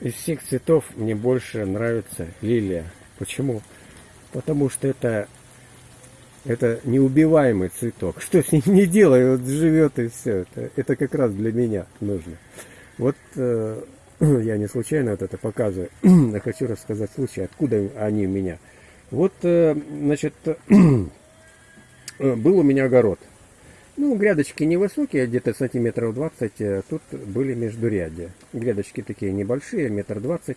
Из всех цветов мне больше нравится лилия. Почему? Потому что это, это неубиваемый цветок. Что с ним не делай, вот живет и все. Это, это как раз для меня нужно. Вот э, я не случайно вот это показываю. Я хочу рассказать случай, откуда они у меня. Вот, э, значит, был у меня огород. Ну, грядочки невысокие, где-то сантиметров 20, э, тут были междурядья. Грядочки такие небольшие, метр двадцать.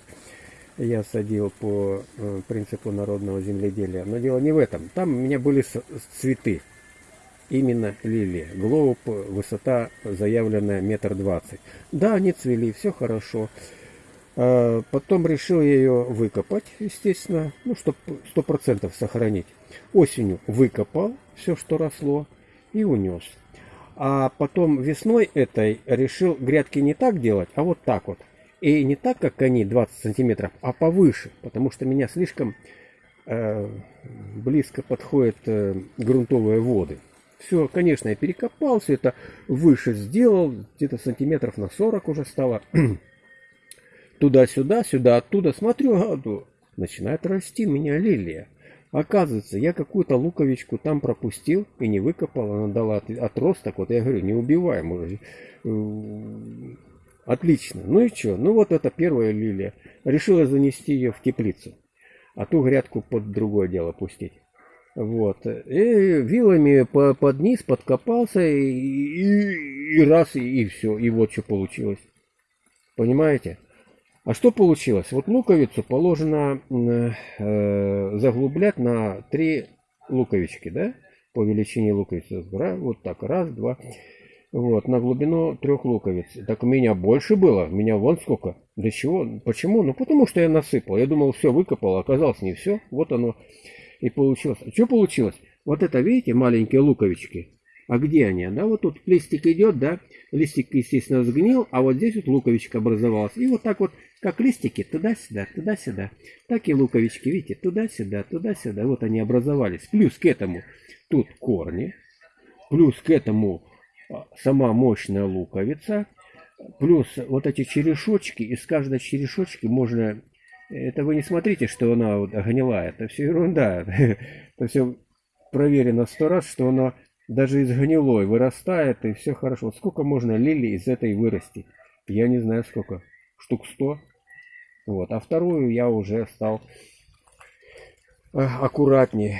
Я садил по э, принципу народного земледелия. Но дело не в этом. Там у меня были цветы. Именно лилии. Глоуб, высота заявленная метр двадцать. Да, они цвели, все хорошо. А потом решил я ее выкопать, естественно, ну, чтобы сто процентов сохранить. Осенью выкопал все, что росло и унес. А потом весной этой решил грядки не так делать, а вот так вот. И не так, как они, 20 сантиметров, а повыше, потому что меня слишком э, близко подходят э, грунтовые воды. Все, конечно, я перекопал, все это выше сделал, где-то сантиметров на 40 уже стало. Туда-сюда, сюда, оттуда. Смотрю, а, начинает расти меня лилия. Оказывается, я какую-то луковичку там пропустил и не выкопал, она дала отросток. Вот я говорю, не убиваем уже. Отлично. Ну и что? Ну вот это первая лилия. Решила занести ее в теплицу. А ту грядку под другое дело пустить. Вот. И вилами по, под низ подкопался и, и, и раз, и, и все. И вот что получилось. Понимаете? А что получилось? Вот луковицу положено э, заглублять на три луковички, да? По величине луковицы. Вот так, раз, два. Вот, на глубину трех луковиц. Так у меня больше было. У меня вон сколько. Для чего? Почему? Ну, потому что я насыпал. Я думал, все выкопал, а оказалось не все. Вот оно и получилось. А что получилось? Вот это, видите, маленькие луковички. А где они? Да, вот тут листик идет, да, листик, естественно, сгнил, а вот здесь вот луковичка образовалась. И вот так вот, как листики, туда-сюда, туда-сюда. Так и луковички, видите, туда-сюда, туда-сюда. Вот они образовались. Плюс к этому тут корни, плюс к этому а, сама мощная луковица, плюс вот эти черешочки, из каждой черешочки можно... Это вы не смотрите, что она вот гнила, это все ерунда. Это все проверено сто раз, что она даже из гнилой вырастает, и все хорошо. сколько можно лилий из этой вырасти? Я не знаю сколько. Штук сто. Вот. А вторую я уже стал э, аккуратнее.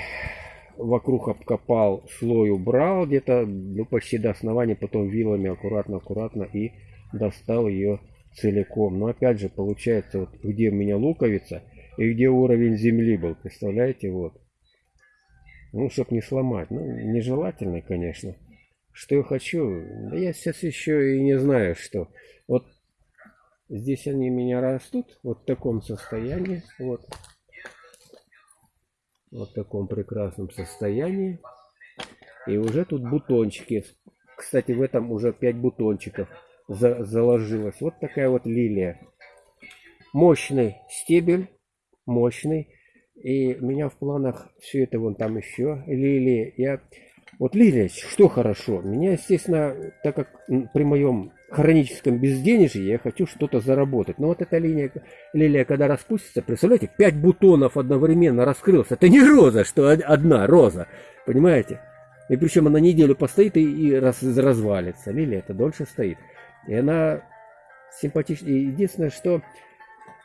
Вокруг обкопал, слой убрал где-то ну, почти до основания, потом вилами аккуратно-аккуратно и достал ее целиком. Но опять же, получается, вот где у меня луковица и где уровень земли был. Представляете, вот. Ну, чтоб не сломать. Ну, нежелательно, конечно. Что я хочу? Да я сейчас еще и не знаю, что. Здесь они меня растут. Вот в таком состоянии. Вот. Вот в таком прекрасном состоянии. И уже тут бутончики. Кстати, в этом уже 5 бутончиков за заложилось. Вот такая вот лилия. Мощный стебель. Мощный. И у меня в планах все это вон там еще лилии. Я... Вот лилия, что хорошо. Меня, естественно, так как при моем хроническом безденежье я хочу что-то заработать. Но вот эта линия, лилия, когда распустится, представляете, пять бутонов одновременно раскрылся. Это не роза, что одна роза. Понимаете? И причем она неделю постоит и, и раз, развалится. Лилия это дольше стоит. И она симпатичная. Единственное, что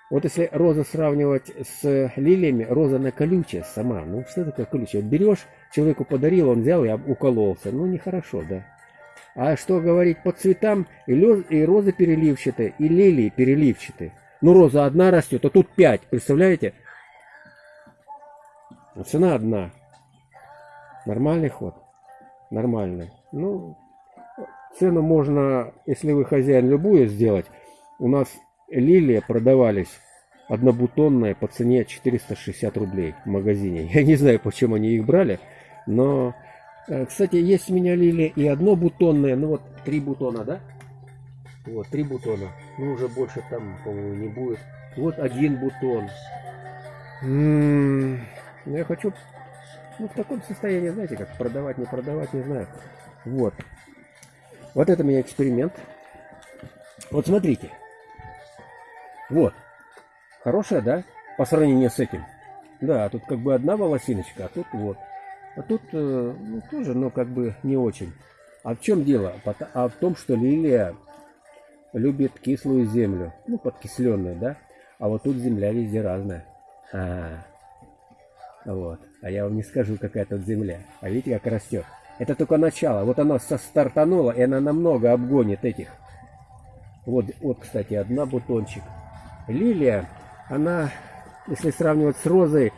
вот если роза сравнивать с лилиями, роза на колючая сама. Ну, что такое колючая? Берешь, человеку подарил, он взял и укололся. Ну, нехорошо, да. А что говорить по цветам, и, лез, и розы переливчатые, и лилии переливчатые. Ну, роза одна растет, а тут пять, представляете? Цена одна. Нормальный ход? Нормальный. Ну, цену можно, если вы хозяин, любую сделать. У нас лилии продавались однобутонные по цене 460 рублей в магазине. Я не знаю, почему они их брали, но... Э, кстати, есть у меня лилии и однобутонные, ну вот три бутона, да? Вот, три бутона. Ну, уже больше там, по-моему, не будет. Вот один бутон. М -м -м, я хочу, ну, в таком состоянии, знаете, как продавать, не продавать, не знаю. Вот. Вот это у меня эксперимент. Вот смотрите. Вот, Хорошая, да? По сравнению с этим. Да, тут как бы одна волосиночка, а тут вот. А тут э, ну, тоже, ну, как бы не очень. А в чем дело? А в том, что лилия любит кислую землю. Ну, подкисленную, да? А вот тут земля везде разная. А. Вот. А я вам не скажу, какая тут земля. А видите, как растет. Это только начало. Вот она стартанула, и она намного обгонит этих. Вот, вот, кстати, одна бутончик. Лилия, она, если сравнивать с розой,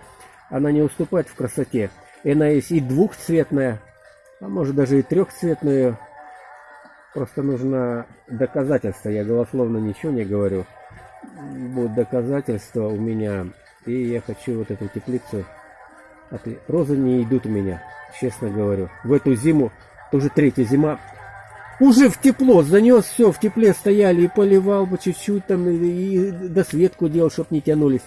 она не уступает в красоте. И она есть и двухцветная, а может даже и трехцветную. Просто нужно доказательства. Я голословно ничего не говорю. Будут доказательства у меня. И я хочу вот эту теплицу. Розы не идут у меня, честно говорю. В эту зиму, тоже третья зима, уже в тепло занес, все, в тепле стояли и поливал бы чуть-чуть там, и, и досветку делал, чтоб не тянулись.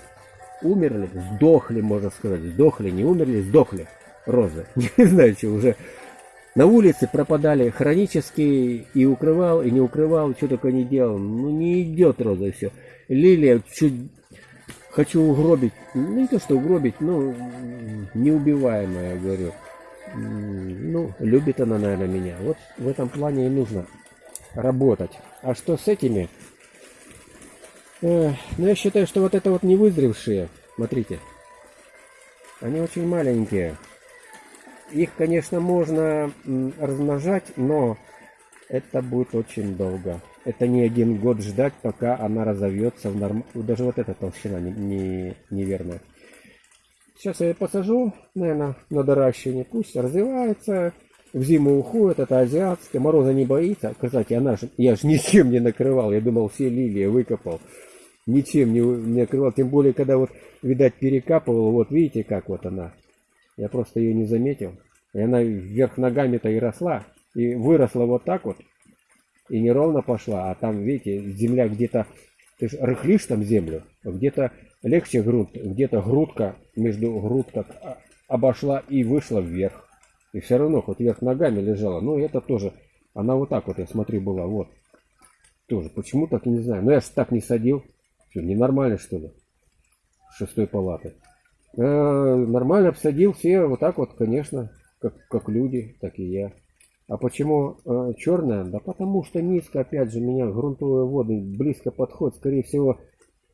Умерли, сдохли, можно сказать, сдохли, не умерли, сдохли розы. Не знаю, что уже на улице пропадали хронически и укрывал, и не укрывал, что только не делал. Ну не идет роза и все. Лилия чуть хочу угробить, ну не то что угробить, ну неубиваемая, говорю. Ну, любит она, наверное, меня. Вот в этом плане и нужно работать. А что с этими? Э, ну, я считаю, что вот это вот не вызревшие, смотрите, они очень маленькие. Их, конечно, можно размножать, но это будет очень долго. Это не один год ждать, пока она разовьется в норм... Даже вот эта толщина не, не, неверная. Сейчас я ее посажу, наверное, на доращивание. Пусть развивается. В зиму уходит, это азиатская. Мороза не боится. Кстати, она же, я же ничем не накрывал. Я думал, все лилии выкопал. Ничем не, не накрывал. Тем более, когда вот, видать, перекапывал. Вот видите, как вот она. Я просто ее не заметил. И она вверх ногами-то и росла. И выросла вот так вот. И неровно пошла. А там, видите, земля где-то... Ты же рыхлишь там землю. А где-то легче грунт. Где-то грудка между грудка обошла и вышла вверх. И все равно хоть вверх ногами лежала. Ну, это тоже... Она вот так вот, я смотрю, была. Вот. Тоже. Почему так, не знаю. Но я же так не садил. Что, ненормально, что ли? Шестой палаты. Э, нормально обсадил все вот так вот, конечно, как, как люди, так и я. А почему э, черная? Да потому что низко, опять же, меня грунтовые воды близко подходят. Скорее всего,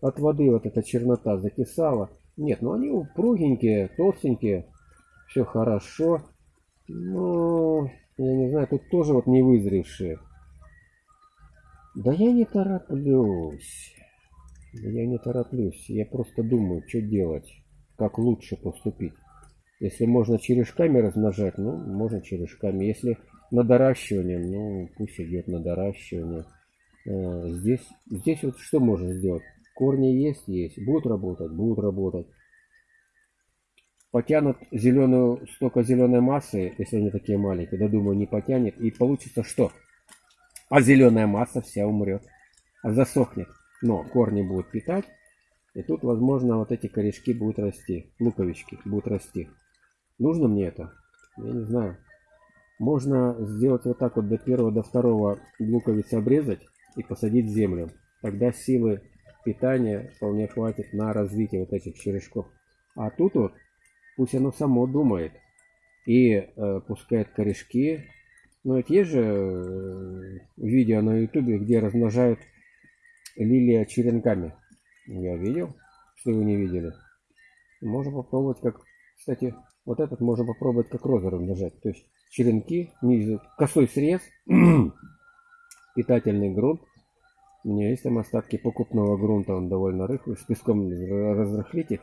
от воды вот эта чернота закисала. Нет, ну они упругенькие, толстенькие. Все хорошо. Ну, я не знаю, тут тоже вот не вызревшие. Да я не тороплюсь. Я не тороплюсь. Я просто думаю, что делать как лучше поступить. Если можно черешками размножать, ну, можно черешками. Если на доращивание, ну, пусть идет на доращивание. Э, здесь, здесь вот что можно сделать? Корни есть, есть. Будут работать, будут работать. Потянут зеленую, столько зеленой массы, если они такие маленькие, да думаю, не потянет. И получится что? А зеленая масса вся умрет. А засохнет. Но корни будут питать. И тут, возможно, вот эти корешки будут расти, луковички будут расти. Нужно мне это? Я не знаю. Можно сделать вот так вот до первого, до второго луковицы обрезать и посадить в землю. Тогда силы питания вполне хватит на развитие вот этих черешков. А тут вот пусть оно само думает и э, пускает корешки. Но ведь есть же э, видео на ютубе, где размножают лилия черенками. Я видел, что вы не видели. Можно попробовать как... Кстати, вот этот можно попробовать как розы размножать. То есть черенки, ниже, косой срез, питательный грунт. У меня есть там остатки покупного грунта, он довольно рыхлый. С песком разрыхлить их.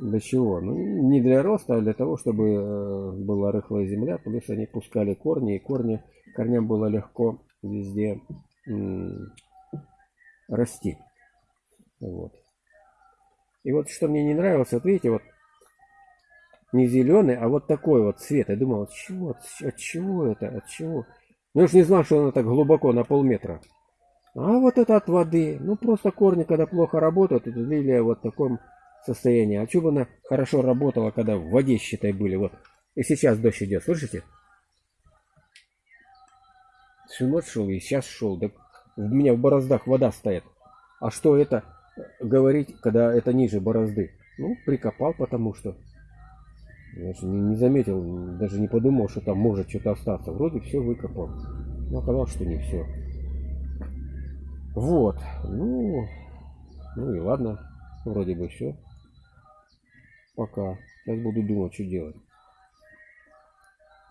Для чего? Ну, не для роста, а для того, чтобы э, была рыхлая земля. Плюс они пускали корни, и корни, корням было легко везде расти. Вот. И вот что мне не нравилось, вот видите, вот не зеленый, а вот такой вот цвет. Я думал, от чего, от, чего это, от чего? Ну, я уж не знал, что оно так глубоко, на полметра. А вот это от воды. Ну, просто корни, когда плохо работают, это лилия вот в таком состоянии. А что бы она хорошо работала, когда в воде, считай, были. Вот. И сейчас дождь идет, слышите? Всю ночь шел и сейчас шел. Да у меня в бороздах вода стоит. А что это? говорить, когда это ниже борозды. Ну, прикопал, потому что. Же не, не заметил, даже не подумал, что там может что-то остаться. Вроде все выкопал. Но оказалось, что не все. Вот. Ну, ну и ладно. Вроде бы все. Пока. Сейчас буду думать, что делать.